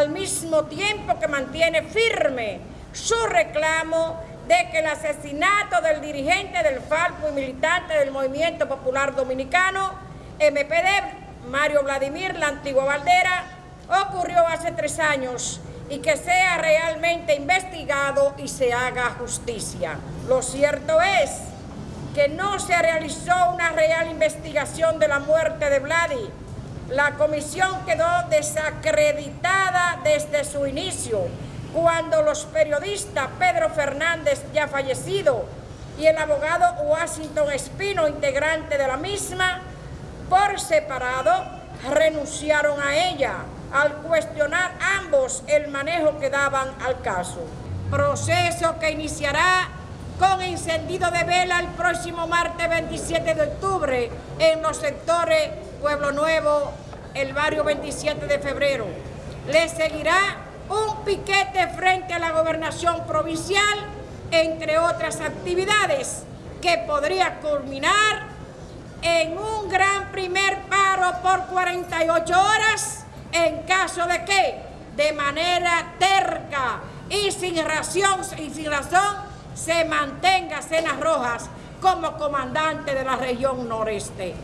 al mismo tiempo que mantiene firme su reclamo de que el asesinato del dirigente del Falco y militante del Movimiento Popular Dominicano, MPD, Mario Vladimir, la antigua Valdera, ocurrió hace tres años y que sea realmente investigado y se haga justicia. Lo cierto es que no se realizó una real investigación de la muerte de Vladi. La comisión quedó desacreditada desde su inicio cuando los periodistas Pedro Fernández, ya fallecido, y el abogado Washington Espino, integrante de la misma, por separado, renunciaron a ella al cuestionar ambos el manejo que daban al caso. Proceso que iniciará con encendido de vela el próximo martes 27 de octubre en los sectores Pueblo Nuevo, el barrio 27 de febrero. Le seguirá un piquete frente a la gobernación provincial, entre otras actividades, que podría culminar en un gran primer paro por 48 horas, en caso de que, de manera terca y sin, razón, y sin razón, se mantenga Cenas Rojas como comandante de la región noreste.